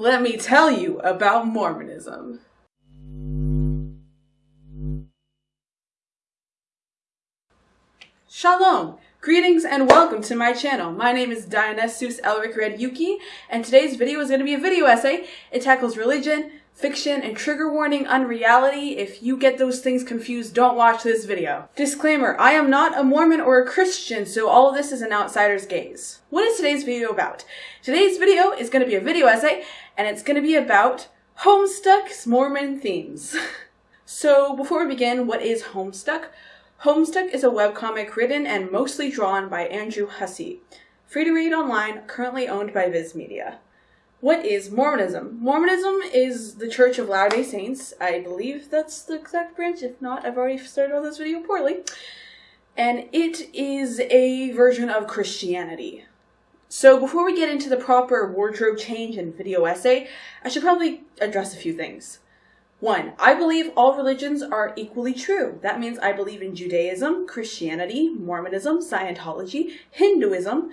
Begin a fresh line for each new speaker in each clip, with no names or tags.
Let me tell you about Mormonism. Shalom! Greetings and welcome to my channel. My name is Dionysus Elric Red Yuki, and today's video is going to be a video essay. It tackles religion, fiction, and trigger warning unreality. If you get those things confused, don't watch this video. Disclaimer, I am not a Mormon or a Christian, so all of this is an outsider's gaze. What is today's video about? Today's video is going to be a video essay, and it's going to be about Homestuck's Mormon themes. so before we begin, what is Homestuck? Homestuck is a webcomic written and mostly drawn by Andrew Hussie. Free to read online, currently owned by Viz Media. What is Mormonism? Mormonism is the Church of Latter-day Saints. I believe that's the exact branch. If not, I've already started on this video poorly. And it is a version of Christianity. So before we get into the proper wardrobe change and video essay, I should probably address a few things. One, I believe all religions are equally true. That means I believe in Judaism, Christianity, Mormonism, Scientology, Hinduism,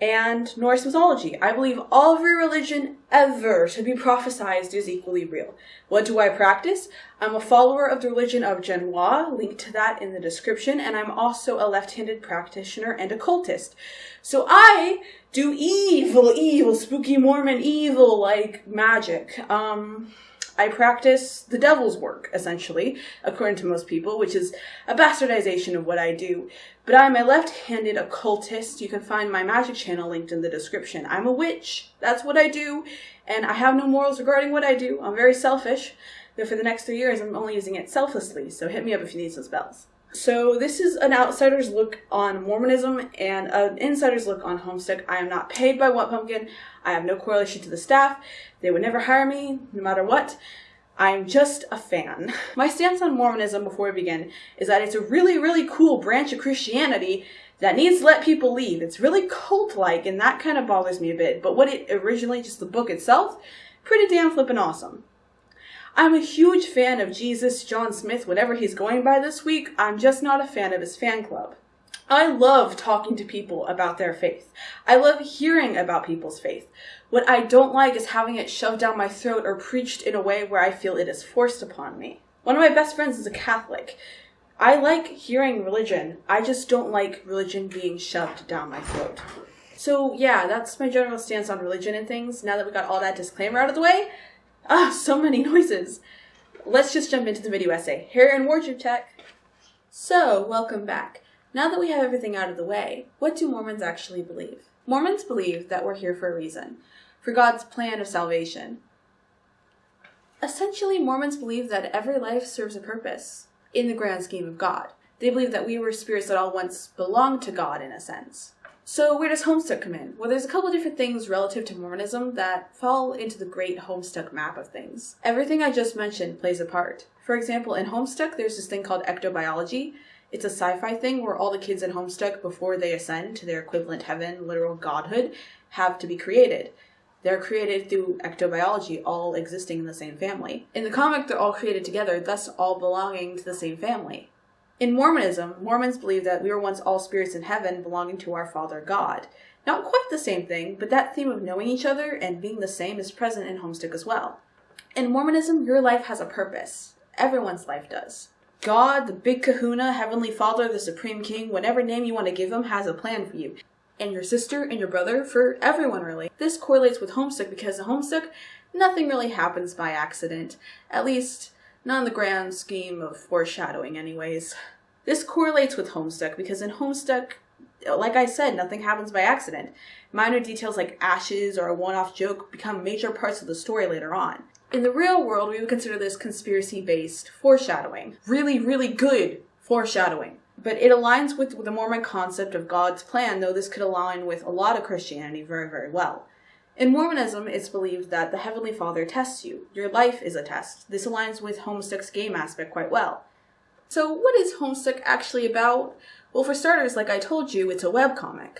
and Norse mythology. I believe all every religion ever to be prophesized is equally real. What do I practice? I'm a follower of the religion of Genoa, link to that in the description, and I'm also a left-handed practitioner and occultist. So I do evil, evil, spooky Mormon evil like magic. Um, I practice the devil's work, essentially, according to most people, which is a bastardization of what I do. But I'm a left-handed occultist. You can find my magic channel linked in the description. I'm a witch. That's what I do. And I have no morals regarding what I do. I'm very selfish. But for the next three years, I'm only using it selflessly. So hit me up if you need some spells. So this is an outsider's look on Mormonism and an insider's look on Homestuck. I am not paid by What Pumpkin. I have no correlation to the staff. They would never hire me, no matter what. I'm just a fan. My stance on Mormonism before we begin is that it's a really, really cool branch of Christianity that needs to let people leave. It's really cult-like, and that kind of bothers me a bit. But what it originally, just the book itself, pretty damn flippin' awesome. I'm a huge fan of Jesus John Smith, whatever he's going by this week. I'm just not a fan of his fan club. I love talking to people about their faith. I love hearing about people's faith. What I don't like is having it shoved down my throat or preached in a way where I feel it is forced upon me. One of my best friends is a Catholic. I like hearing religion. I just don't like religion being shoved down my throat. So yeah, that's my general stance on religion and things. Now that we got all that disclaimer out of the way, Ah, so many noises. Let's just jump into the video essay. Hair and wardrobe check. So, welcome back. Now that we have everything out of the way, what do Mormons actually believe? Mormons believe that we're here for a reason, for God's plan of salvation. Essentially, Mormons believe that every life serves a purpose in the grand scheme of God. They believe that we were spirits that all once belonged to God in a sense. So where does Homestuck come in? Well, there's a couple different things relative to Mormonism that fall into the great Homestuck map of things. Everything I just mentioned plays a part. For example, in Homestuck, there's this thing called ectobiology. It's a sci-fi thing where all the kids in Homestuck, before they ascend to their equivalent heaven, literal godhood, have to be created. They're created through ectobiology, all existing in the same family. In the comic, they're all created together, thus all belonging to the same family. In Mormonism, Mormons believe that we were once all spirits in heaven belonging to our Father God. Not quite the same thing, but that theme of knowing each other and being the same is present in Homestuck as well. In Mormonism, your life has a purpose. Everyone's life does. God, the big kahuna, Heavenly Father, the Supreme King, whatever name you want to give him, has a plan for you. And your sister and your brother, for everyone really. This correlates with Homestuck because in Homestuck, nothing really happens by accident. At least, not in the grand scheme of foreshadowing, anyways. This correlates with Homestuck because in Homestuck, like I said, nothing happens by accident. Minor details like ashes or a one-off joke become major parts of the story later on. In the real world, we would consider this conspiracy-based foreshadowing. Really, really good foreshadowing. But it aligns with the Mormon concept of God's plan, though this could align with a lot of Christianity very, very well. In Mormonism, it's believed that the Heavenly Father tests you. Your life is a test. This aligns with Homestuck's game aspect quite well. So what is Homestuck actually about? Well, for starters, like I told you, it's a webcomic.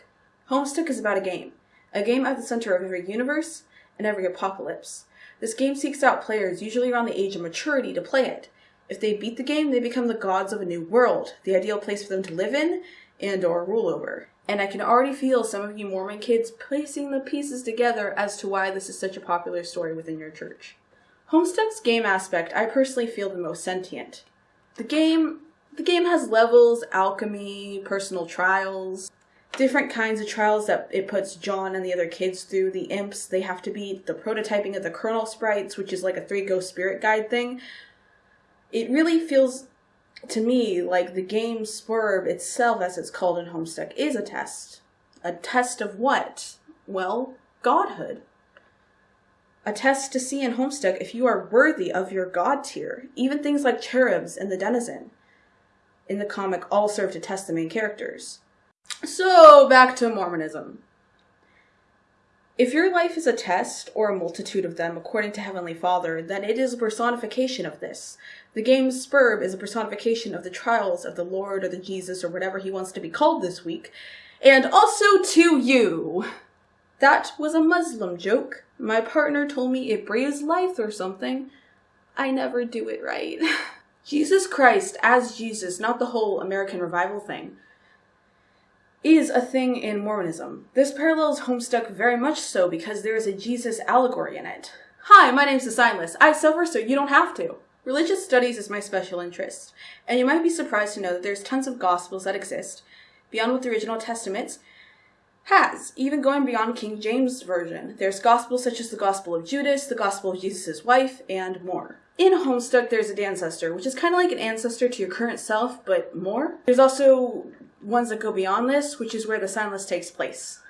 Homestuck is about a game. A game at the center of every universe and every apocalypse. This game seeks out players, usually around the age of maturity, to play it. If they beat the game, they become the gods of a new world, the ideal place for them to live in, and or rule over. And I can already feel some of you Mormon kids placing the pieces together as to why this is such a popular story within your church. Homestuck's game aspect I personally feel the most sentient. The game the game has levels, alchemy, personal trials, different kinds of trials that it puts John and the other kids through. The imps, they have to beat the prototyping of the kernel sprites, which is like a three ghost spirit guide thing. It really feels to me like the game Sburb itself, as it's called in Homestuck, is a test. A test of what? Well, godhood. A test to see in Homestuck if you are worthy of your god tier. Even things like cherubs and the denizen in the comic all serve to test the main characters. So, back to Mormonism. If your life is a test, or a multitude of them, according to Heavenly Father, then it is a personification of this. The game Sburb is a personification of the trials of the Lord or the Jesus or whatever he wants to be called this week, and also to you. That was a Muslim joke. My partner told me it breathes life or something. I never do it right. Jesus Christ as Jesus, not the whole American revival thing, is a thing in Mormonism. This parallels Homestuck very much so because there is a Jesus allegory in it. Hi, my name's the Signless. I suffer so you don't have to. Religious studies is my special interest, and you might be surprised to know that there's tons of gospels that exist, beyond what the original testaments has, even going beyond King James Version. There's gospels such as the Gospel of Judas, the Gospel of Jesus' wife, and more. In Homestuck, there's a Dancestor, which is kind of like an ancestor to your current self, but more. There's also ones that go beyond this, which is where the Signless takes place.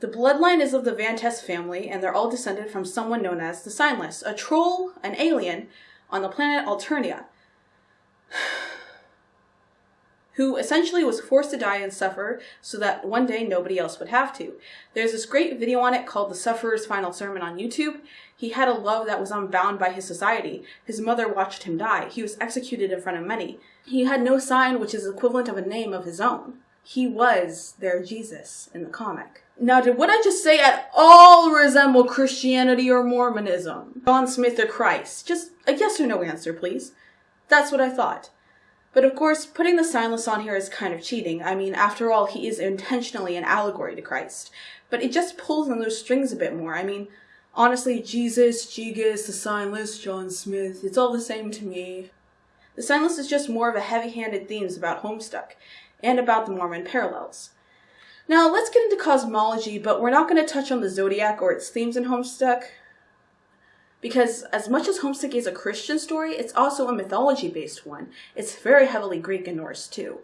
The bloodline is of the Vantas family, and they're all descended from someone known as the Signless, a troll, an alien, on the planet Alternia who essentially was forced to die and suffer so that one day nobody else would have to. There's this great video on it called The Sufferer's Final Sermon on YouTube. He had a love that was unbound by his society. His mother watched him die. He was executed in front of many. He had no sign which is equivalent of a name of his own. He was their Jesus in the comic. Now, did what I just say at all resemble Christianity or Mormonism? John Smith or Christ? Just a yes or no answer, please. That's what I thought. But of course, putting the signless on here is kind of cheating. I mean, after all, he is intentionally an allegory to Christ. But it just pulls on those strings a bit more. I mean, honestly, Jesus, Jesus, the signless, John Smith, it's all the same to me. The signless is just more of a heavy-handed themes about Homestuck, and about the Mormon parallels. Now, let's get into cosmology, but we're not going to touch on the zodiac or its themes in Homestuck. Because as much as Homestuck is a Christian story, it's also a mythology-based one. It's very heavily Greek and Norse too.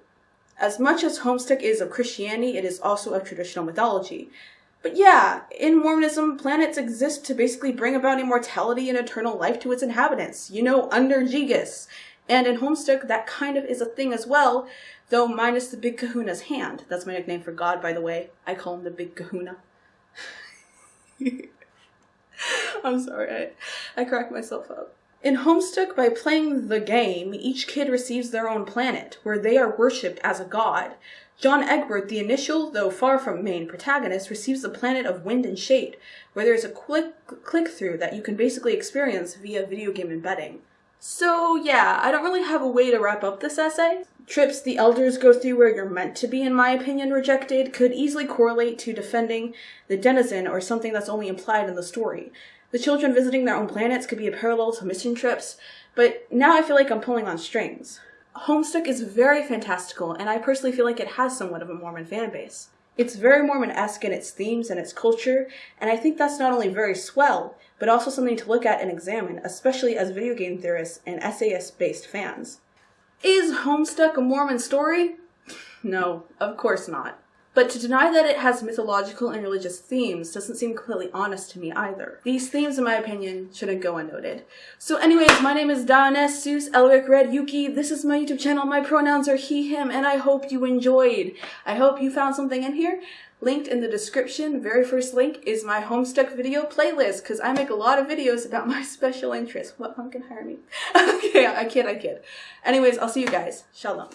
As much as Homestuck is of Christianity, it is also of traditional mythology. But yeah, in Mormonism, planets exist to basically bring about immortality and eternal life to its inhabitants, you know, under Jigus. And in Homestuck, that kind of is a thing as well, though minus the Big Kahuna's hand. That's my nickname for God, by the way. I call him the Big Kahuna. I'm sorry, I, I cracked myself up. In Homestuck, by playing the game, each kid receives their own planet, where they are worshipped as a god. John Egbert, the initial, though far from main protagonist, receives the planet of Wind and Shade, where there's a quick click-through that you can basically experience via video game embedding. So yeah, I don't really have a way to wrap up this essay. Trips the elders go through where you're meant to be, in my opinion, rejected, could easily correlate to defending the denizen or something that's only implied in the story. The children visiting their own planets could be a parallel to mission trips, but now I feel like I'm pulling on strings. Homestuck is very fantastical, and I personally feel like it has somewhat of a Mormon fan base. It's very Mormon-esque in its themes and its culture, and I think that's not only very swell, but also something to look at and examine, especially as video game theorists and essayist-based fans. Is Homestuck a Mormon story? No, of course not. But to deny that it has mythological and religious themes doesn't seem completely honest to me either. These themes, in my opinion, shouldn't go unnoted. So anyways, my name is Dionysus Seuss Elric Red Yuki. This is my YouTube channel. My pronouns are he, him, and I hope you enjoyed. I hope you found something in here. Linked in the description, very first link, is my Homestuck video playlist, because I make a lot of videos about my special interests. What one can hire me? okay, I kid, I kid. Anyways, I'll see you guys. Shalom.